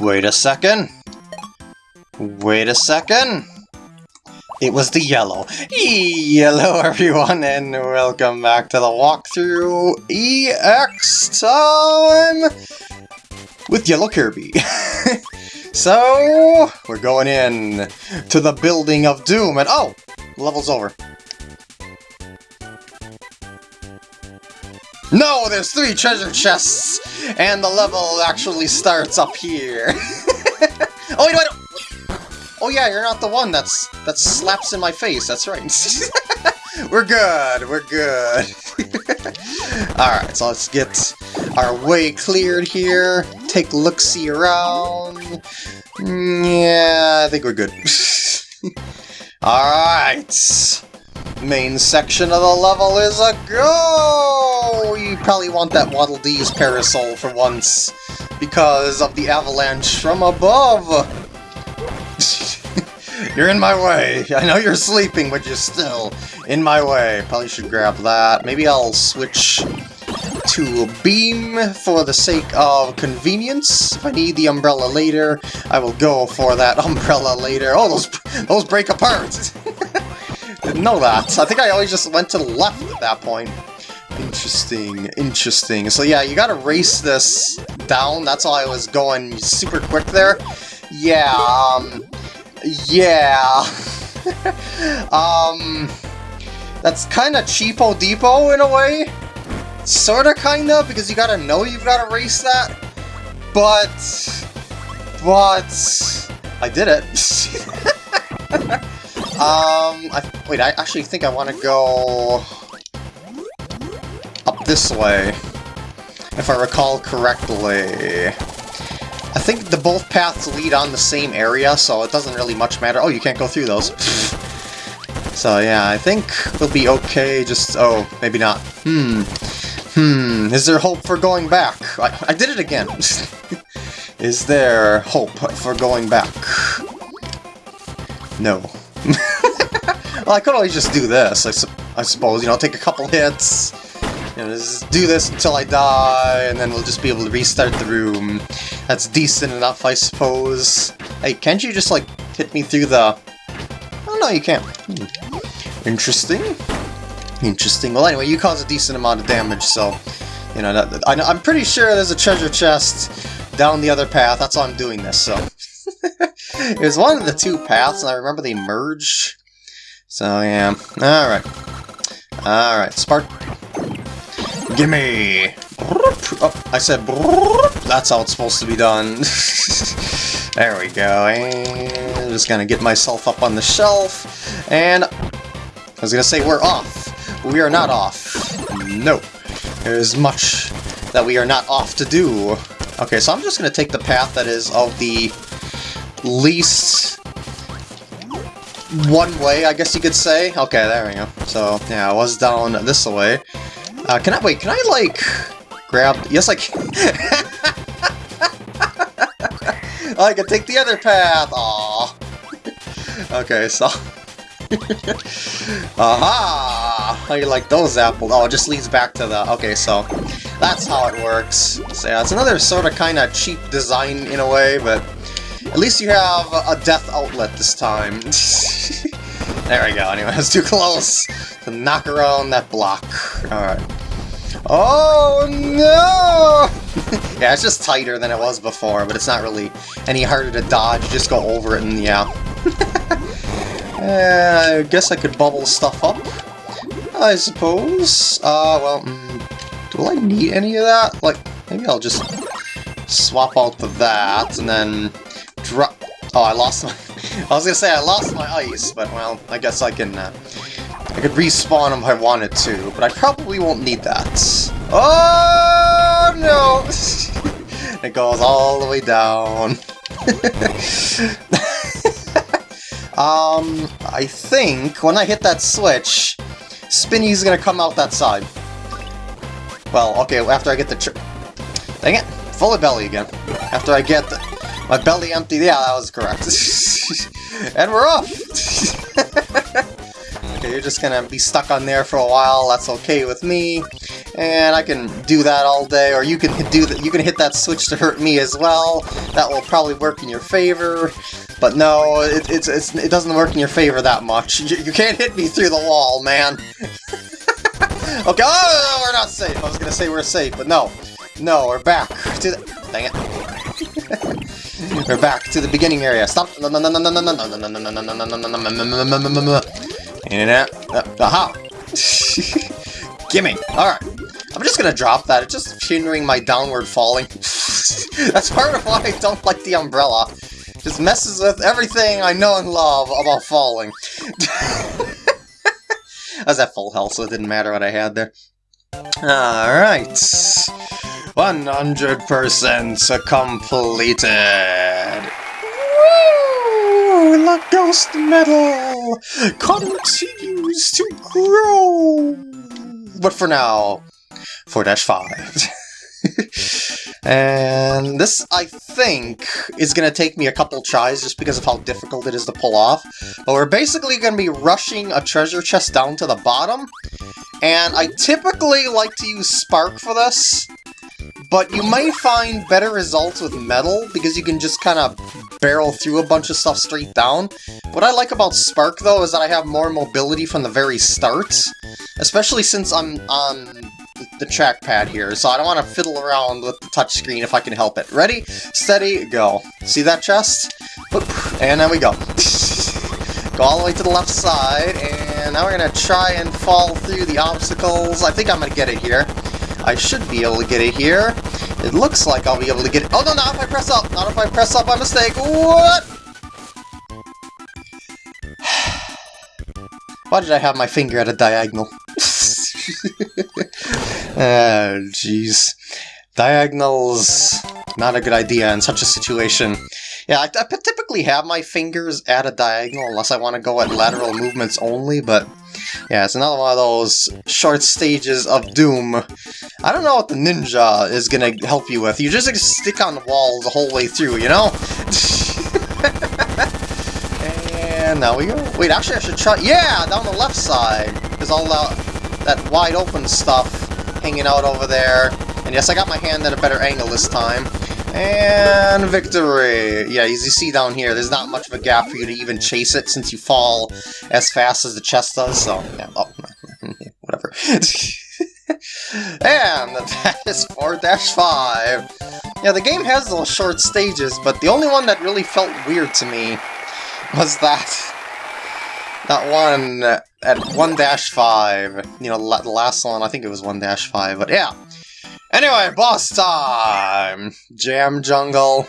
Wait a second. Wait a second. It was the yellow. Hello everyone and welcome back to the walkthrough EX time with Yellow Kirby. so, we're going in to the building of doom and oh, level's over. No, there's three treasure chests, and the level actually starts up here. oh, wait, wait, Oh yeah, you're not the one that's that slaps in my face. That's right. we're good. We're good. All right, so let's get our way cleared here. Take a look, see around. Mm, yeah, I think we're good. All right main section of the level is a go! You probably want that Waddle Dee's parasol for once, because of the avalanche from above! you're in my way! I know you're sleeping, but you're still in my way. Probably should grab that. Maybe I'll switch to beam for the sake of convenience. If I need the umbrella later, I will go for that umbrella later. Oh, those, those break apart! Didn't know that. I think I always just went to the left at that point. Interesting, interesting. So yeah, you gotta race this down. That's why I was going super quick there. Yeah, um... Yeah... um... That's kinda cheapo depot in a way. Sorta kinda, because you gotta know you've gotta race that. But... But... I did it. Um, I, wait, I actually think I want to go up this way, if I recall correctly. I think the both paths lead on the same area, so it doesn't really much matter. Oh, you can't go through those. so yeah, I think we'll be okay, just... oh, maybe not. Hmm. Hmm, is there hope for going back? I, I did it again! is there hope for going back? No. Well, I could always just do this, I, su I suppose, you know, take a couple hits, you know, just do this until I die, and then we'll just be able to restart the room. That's decent enough, I suppose. Hey, can't you just, like, hit me through the... Oh, no, you can't. Hmm. Interesting. Interesting. Well, anyway, you cause a decent amount of damage, so... You know, that, I, I'm pretty sure there's a treasure chest down the other path. That's why I'm doing this, so... it was one of the two paths, and I remember they merged. So, yeah. Alright. Alright, Spark. Gimme! Oh, I said That's how it's supposed to be done. there we go. And I'm just gonna get myself up on the shelf. And I was gonna say we're off. We are not off. No. There's much that we are not off to do. Okay, so I'm just gonna take the path that is of the least one way, I guess you could say. Okay, there we go. So, yeah, I was down this way. Uh, can I, wait, can I, like, grab, yes I can. I can take the other path, Aww. okay, so... Aha! How you like those apples? Oh, it just leads back to the... Okay, so that's how it works. So yeah, it's another sort of kind of cheap design in a way, but at least you have a death outlet this time. there we go, anyway, it's too close to knock around that block. Alright. Oh no! yeah, it's just tighter than it was before, but it's not really any harder to dodge, just go over it and yeah. uh, I guess I could bubble stuff up, I suppose. Uh, well, mm, do I need any of that? Like, maybe I'll just swap out the that, and then drop... Oh, I lost my... I was gonna say I lost my ice, but well, I guess I can... Uh, I could respawn if I wanted to, but I probably won't need that. Oh, no! it goes all the way down. um, I think when I hit that switch, Spinni's gonna come out that side. Well, okay, after I get the... Dang it! Full of belly again. After I get the... My belly empty. Yeah, that was correct. and we're off! okay, you're just gonna be stuck on there for a while, that's okay with me. And I can do that all day, or you can do that. You can hit that switch to hurt me as well. That will probably work in your favor. But no, it, it's, it's, it doesn't work in your favor that much. You, you can't hit me through the wall, man. okay, oh, we're not safe. I was gonna say we're safe, but no. No, we're back. Dang it. We're back to the beginning area. Stop. In and out. Aha! Gimme. Alright. I'm just gonna drop that. It's just hindering my downward falling. That's part of why I don't like the umbrella. Just messes with everything I know and love about falling. I was at full health, so it didn't matter what I had there. Alright. 100% completed. Woo! The ghost metal continues to grow. But for now, 4-5. and this, I think, is going to take me a couple tries just because of how difficult it is to pull off. But we're basically going to be rushing a treasure chest down to the bottom. And I typically like to use Spark for this, but you might find better results with metal, because you can just kind of barrel through a bunch of stuff straight down. What I like about Spark, though, is that I have more mobility from the very start, especially since I'm on the trackpad here, so I don't want to fiddle around with the touchscreen if I can help it. Ready, steady, go. See that chest? And then we go. go all the way to the left side, and now we're going to try and fall through the obstacles. I think I'm going to get it here. I should be able to get it here. It looks like I'll be able to get it. Oh, no, not if I press up. Not if I press up by mistake. What? Why did I have my finger at a diagonal? oh, jeez. Diagonals, not a good idea in such a situation. Yeah, I, I typically have my fingers at a diagonal unless I want to go at lateral movements only, but yeah, it's another one of those short stages of doom. I don't know what the ninja is gonna help you with. You just like, stick on the wall the whole way through, you know? and now we go. Wait, actually I should try... Yeah, down the left side. There's all that, that wide open stuff hanging out over there. And yes, I got my hand at a better angle this time. And victory! Yeah, as you see down here, there's not much of a gap for you to even chase it since you fall as fast as the chest does, so yeah, oh, whatever. and that is 4-5. Yeah, the game has those short stages, but the only one that really felt weird to me was that that one at 1-5. You know, the last one, I think it was 1-5, but yeah. Anyway, boss time! Jam Jungle.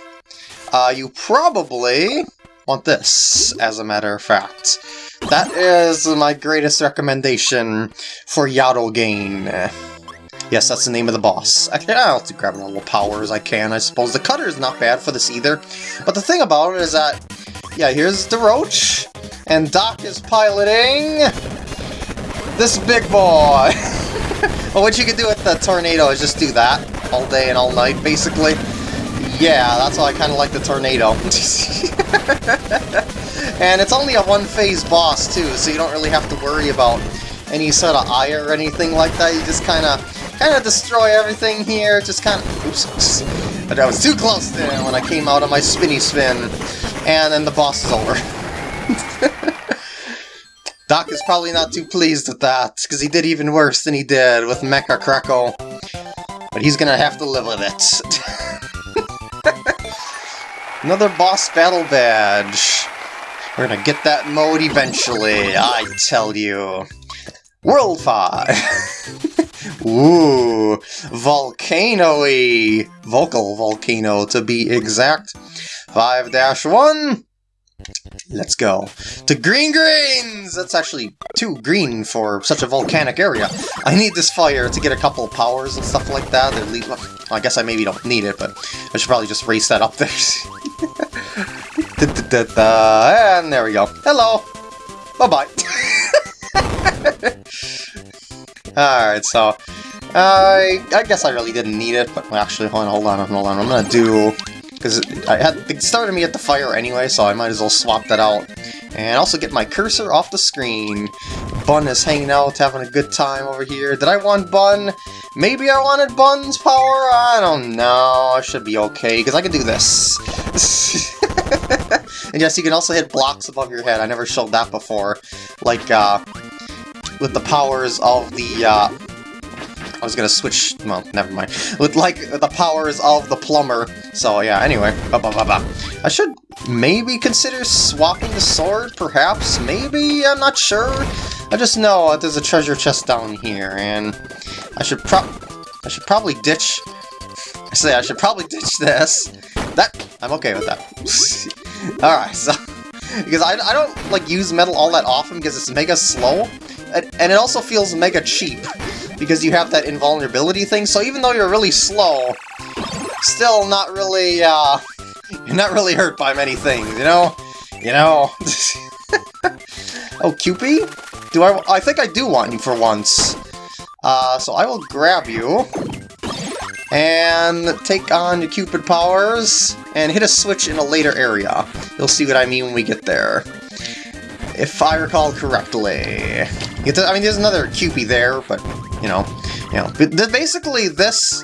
Uh, you probably want this, as a matter of fact. That is my greatest recommendation for Gain. Yes, that's the name of the boss. Actually, I'll have to grab all the powers I can, I suppose. The cutter is not bad for this either. But the thing about it is that, yeah, here's the Roach, and Doc is piloting this big boy. well, what you can do with the tornado is just do that all day and all night, basically. Yeah, that's why I kind of like the tornado. and it's only a one-phase boss, too, so you don't really have to worry about any sort of ire or anything like that. You just kind of kind of destroy everything here. Just kind of... Oops. But I was too close there when I came out of my spinny spin. And then the boss is over. Doc is probably not too pleased with that, because he did even worse than he did with Mecha Kracko. But he's gonna have to live with it. Another boss battle badge. We're gonna get that mode eventually, I tell you. World 5! Ooh, volcano-y! Vocal volcano, to be exact. 5-1, Let's go. To Green Greens! That's actually too green for such a volcanic area. I need this fire to get a couple powers and stuff like that. Well, I guess I maybe don't need it, but I should probably just race that up there. da, da, da, and there we go. Hello! Bye-bye. Alright, so... Uh, I guess I really didn't need it, but actually, hold on, hold on, hold on. I'm gonna do because I had it started me at the fire anyway, so I might as well swap that out. And also get my cursor off the screen. Bun is hanging out, having a good time over here. Did I want Bun? Maybe I wanted Bun's power? I don't know. I should be okay, because I can do this. and yes, you can also hit blocks above your head. I never showed that before. Like, uh, with the powers of the, uh, I was gonna switch, well, never mind. With, like, the powers of the plumber. So, yeah, anyway. Ba -ba -ba I should maybe consider swapping the sword, perhaps? Maybe? I'm not sure. I just know there's a treasure chest down here, and I should pro- I should probably ditch... I say I should probably ditch this. That- I'm okay with that. Alright, so... Because I, I don't, like, use metal all that often because it's mega slow, and, and it also feels mega cheap because you have that invulnerability thing, so even though you're really slow, still not really, uh, you're not really hurt by many things, you know? You know? oh, Cupid? Do I- I think I do want you for once. Uh, so I will grab you, and take on your Cupid powers, and hit a switch in a later area. You'll see what I mean when we get there. If I recall correctly. I mean, there's another Cupid there, but you know, you know. But basically, this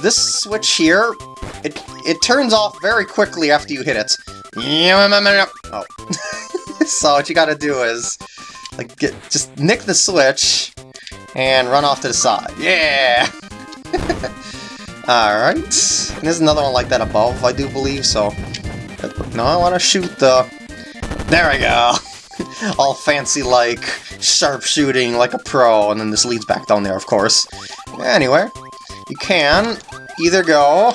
this switch here, it it turns off very quickly after you hit it. Oh. so what you gotta do is, like, get just nick the switch and run off to the side. Yeah! Alright. There's another one like that above, I do believe, so... No, I want to shoot the... There we go! All fancy-like, sharpshooting like a pro, and then this leads back down there, of course. Anyway, you can either go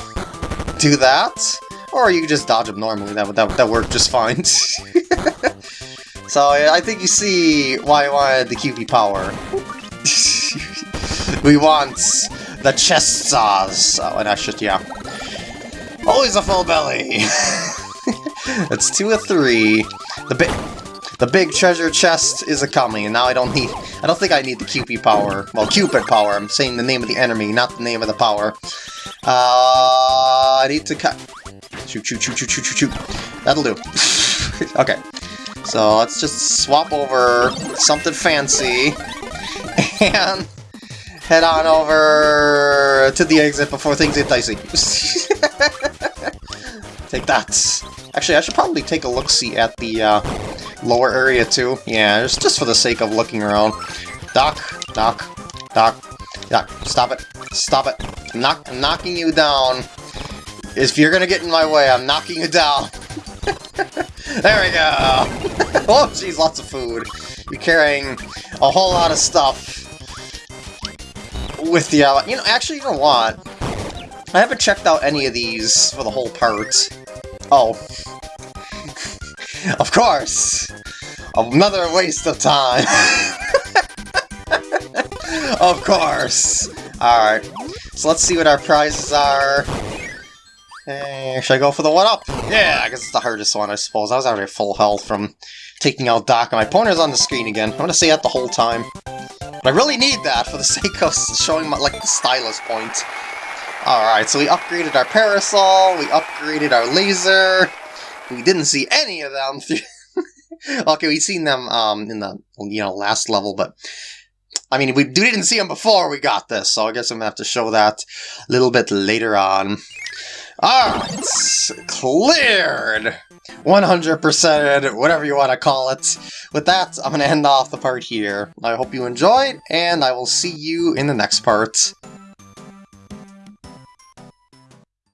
do that, or you can just dodge them normally. That would that, that work just fine. so I think you see why I wanted the Cupie power. we want the chest saws. Oh, and that's just yeah. Always a full belly. That's two or three. The big, the big treasure chest is a coming, and now I don't need. I don't think I need the Cupie power. Well, Cupid power. I'm saying the name of the enemy, not the name of the power. Uh, I need to cut. Shoot, shoot, shoot, shoot, shoot, shoot, shoot. That'll do. okay. So let's just swap over something fancy and head on over to the exit before things get dicey. take that. Actually, I should probably take a look-see at the uh, lower area too. Yeah, just, just for the sake of looking around. Doc, Doc, Doc, Doc, stop it. Stop it. I'm, knock I'm knocking you down. If you're gonna get in my way, I'm knocking you down. there we go! oh, jeez, lots of food. You're carrying a whole lot of stuff with the... Uh, you know, actually, you know what? I haven't checked out any of these for the whole part. Oh. Of course! Another waste of time! of course! Alright, so let's see what our prizes are. Hey, should I go for the one-up? Yeah, I guess it's the hardest one, I suppose. I was already full health from taking out Doc, and my pointer's on the screen again. I'm gonna say that the whole time. But I really need that for the sake of showing my, like, the stylus point. Alright, so we upgraded our parasol, we upgraded our laser, we didn't see any of them okay, we've seen them um, in the, you know, last level, but... I mean, we didn't see them before we got this, so I guess I'm gonna have to show that a little bit later on. Alright, cleared! 100%, whatever you want to call it. With that, I'm to end off the part here. I hope you enjoyed, and I will see you in the next part.